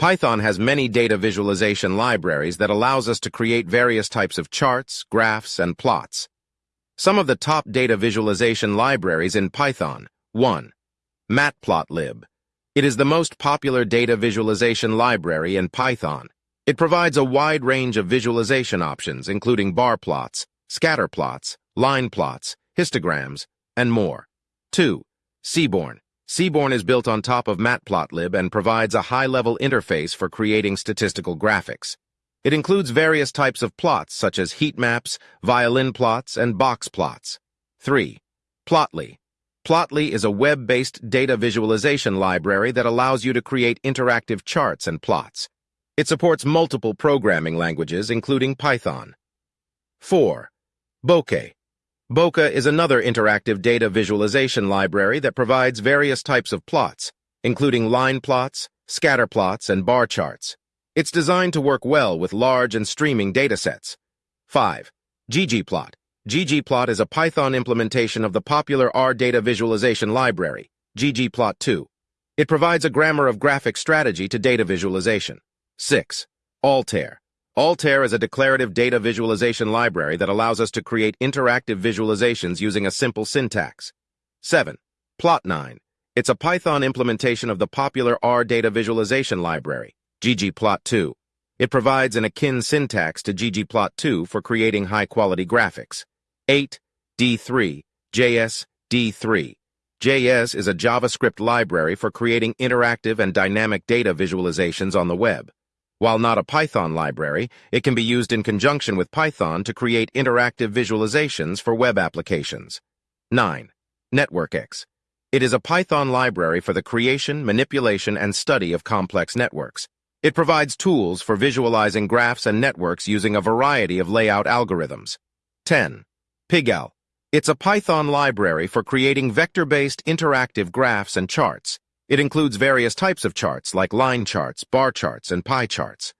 Python has many data visualization libraries that allows us to create various types of charts, graphs, and plots. Some of the top data visualization libraries in Python. 1. Matplotlib. It is the most popular data visualization library in Python. It provides a wide range of visualization options, including bar plots, scatter plots, line plots, histograms, and more. 2. Seaborn. Seaborn is built on top of Matplotlib and provides a high-level interface for creating statistical graphics. It includes various types of plots such as heat maps, violin plots, and box plots. 3. Plotly. Plotly is a web-based data visualization library that allows you to create interactive charts and plots. It supports multiple programming languages, including Python. 4. Bokeh. Bokeh is another interactive data visualization library that provides various types of plots, including line plots, scatter plots, and bar charts. It's designed to work well with large and streaming datasets. 5. ggplot. ggplot is a Python implementation of the popular R data visualization library, ggplot2. It provides a grammar of graphic strategy to data visualization. 6. Altair. Altair is a declarative data visualization library that allows us to create interactive visualizations using a simple syntax. 7. Plotnine. It's a Python implementation of the popular R data visualization library, ggplot2. It provides an akin syntax to ggplot2 for creating high-quality graphics. 8. D3. JS D3. JS is a JavaScript library for creating interactive and dynamic data visualizations on the web. While not a Python library, it can be used in conjunction with Python to create interactive visualizations for web applications. 9. NetworkX. It is a Python library for the creation, manipulation, and study of complex networks. It provides tools for visualizing graphs and networks using a variety of layout algorithms. 10. Pygal. It's a Python library for creating vector-based interactive graphs and charts. It includes various types of charts like line charts, bar charts, and pie charts.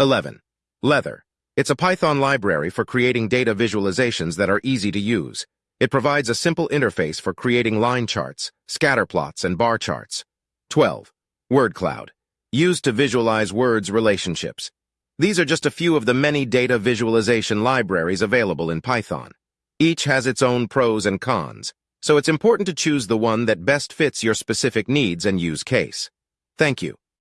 11. Leather. It's a Python library for creating data visualizations that are easy to use. It provides a simple interface for creating line charts, scatter plots, and bar charts. 12. Word Cloud. Used to visualize words relationships. These are just a few of the many data visualization libraries available in Python. Each has its own pros and cons so it's important to choose the one that best fits your specific needs and use case. Thank you.